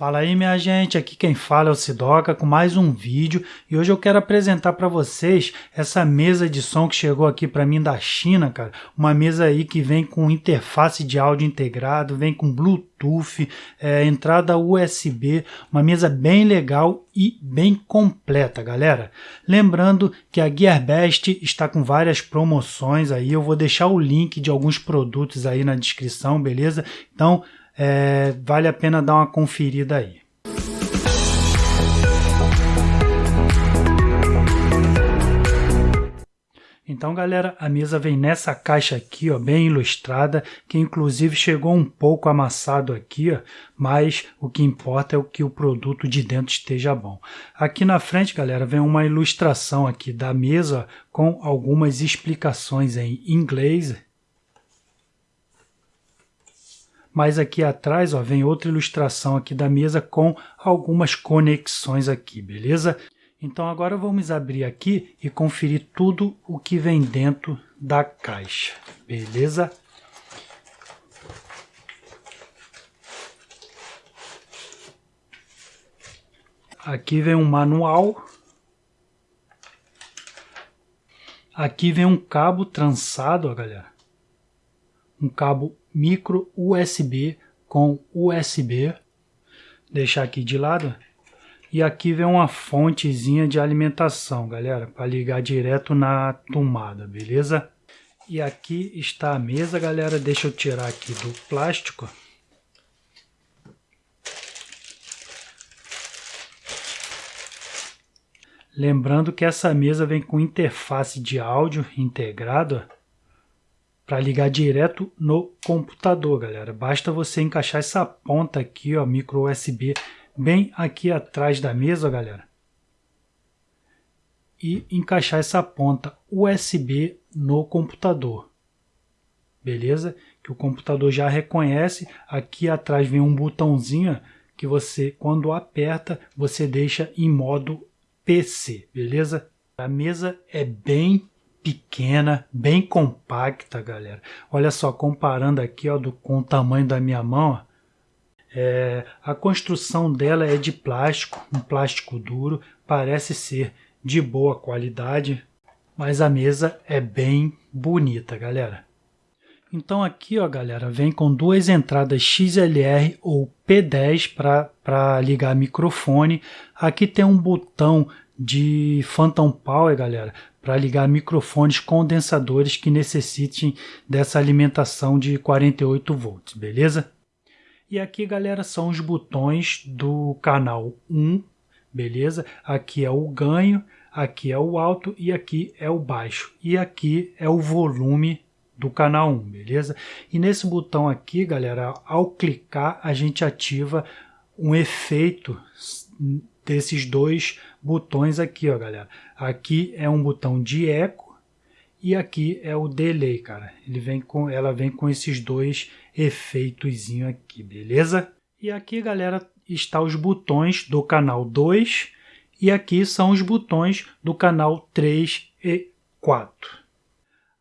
Fala aí minha gente, aqui quem fala é o Sidoca com mais um vídeo e hoje eu quero apresentar para vocês essa mesa de som que chegou aqui para mim da China, cara. Uma mesa aí que vem com interface de áudio integrado, vem com Bluetooth, é, entrada USB, uma mesa bem legal e bem completa, galera. Lembrando que a Gearbest está com várias promoções aí, eu vou deixar o link de alguns produtos aí na descrição, beleza? Então é, vale a pena dar uma conferida aí. Então, galera, a mesa vem nessa caixa aqui, ó, bem ilustrada, que inclusive chegou um pouco amassado aqui, ó, mas o que importa é o que o produto de dentro esteja bom. Aqui na frente, galera, vem uma ilustração aqui da mesa com algumas explicações em inglês mas aqui atrás ó, vem outra ilustração aqui da mesa com algumas conexões aqui, beleza? Então agora vamos abrir aqui e conferir tudo o que vem dentro da caixa, beleza? Aqui vem um manual. Aqui vem um cabo trançado, ó, galera. Um cabo micro USB com USB. Deixar aqui de lado. E aqui vem uma fontezinha de alimentação, galera, para ligar direto na tomada, beleza? E aqui está a mesa, galera. Deixa eu tirar aqui do plástico. Lembrando que essa mesa vem com interface de áudio integrado para ligar direto no computador, galera. Basta você encaixar essa ponta aqui, ó, micro USB, bem aqui atrás da mesa, galera. E encaixar essa ponta USB no computador. Beleza? Que o computador já reconhece. Aqui atrás vem um botãozinho que você, quando aperta, você deixa em modo PC, beleza? A mesa é bem pequena, bem compacta, galera. Olha só, comparando aqui ó, do, com o tamanho da minha mão, é, a construção dela é de plástico, um plástico duro, parece ser de boa qualidade, mas a mesa é bem bonita, galera. Então aqui, ó, galera, vem com duas entradas XLR ou P10 para ligar microfone. Aqui tem um botão de Phantom Power, galera, para ligar microfones condensadores que necessitem dessa alimentação de 48 volts, beleza? E aqui, galera, são os botões do canal 1, beleza? Aqui é o ganho, aqui é o alto e aqui é o baixo. E aqui é o volume do canal 1, beleza? E nesse botão aqui, galera, ao clicar, a gente ativa um efeito desses dois botões aqui, ó, galera. Aqui é um botão de eco e aqui é o delay, cara. Ele vem com, ela vem com esses dois efeitos aqui, beleza? E aqui, galera, está os botões do canal 2 e aqui são os botões do canal 3 e 4.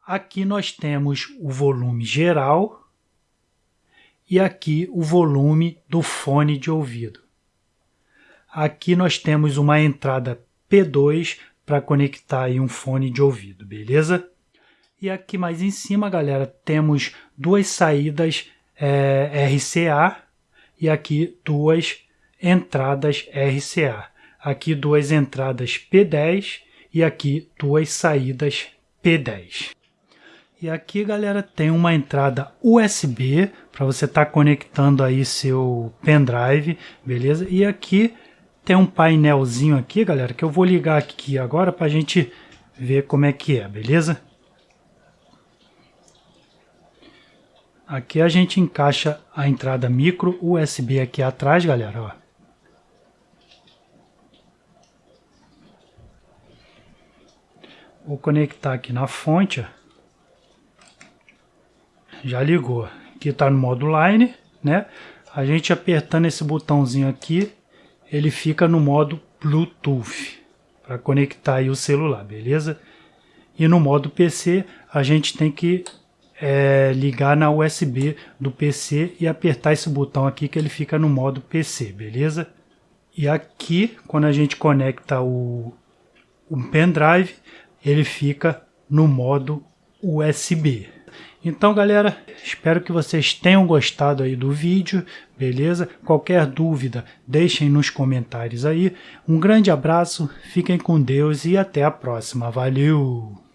Aqui nós temos o volume geral e aqui o volume do fone de ouvido. Aqui nós temos uma entrada P2 para conectar aí um fone de ouvido, beleza? E aqui mais em cima, galera, temos duas saídas é, RCA e aqui duas entradas RCA. Aqui duas entradas P10 e aqui duas saídas P10. E aqui, galera, tem uma entrada USB para você estar tá conectando aí seu pendrive, beleza? E aqui tem um painelzinho aqui, galera, que eu vou ligar aqui agora para a gente ver como é que é, beleza? Aqui a gente encaixa a entrada micro USB aqui atrás, galera, ó. Vou conectar aqui na fonte, ó. Já ligou. Aqui está no modo line, né? A gente apertando esse botãozinho aqui, ele fica no modo Bluetooth para conectar aí o celular, beleza? E no modo PC a gente tem que é ligar na USB do PC e apertar esse botão aqui que ele fica no modo PC, beleza? E aqui, quando a gente conecta o, o pendrive, ele fica no modo USB. Então, galera, espero que vocês tenham gostado aí do vídeo, beleza? Qualquer dúvida, deixem nos comentários aí. Um grande abraço, fiquem com Deus e até a próxima. Valeu!